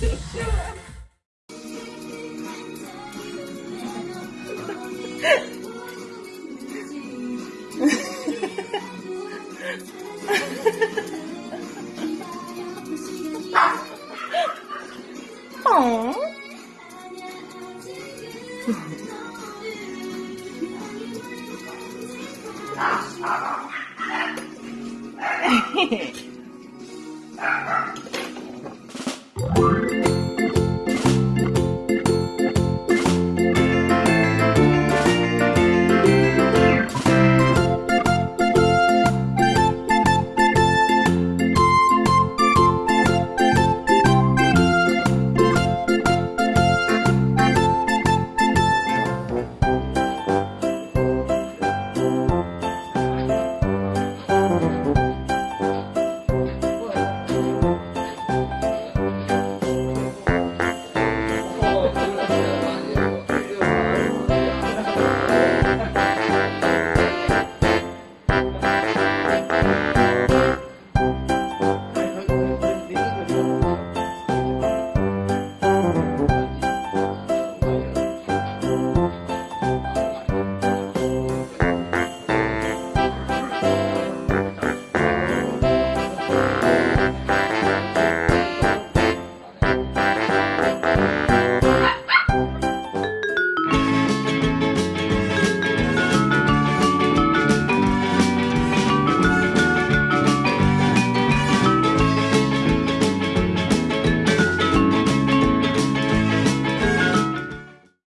어?